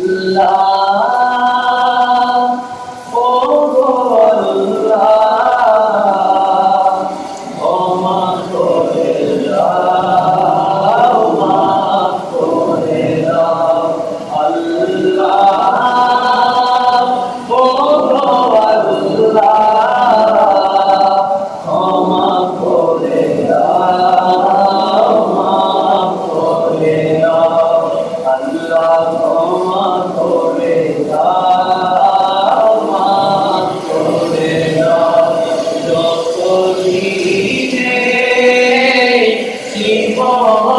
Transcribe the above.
الله Oh,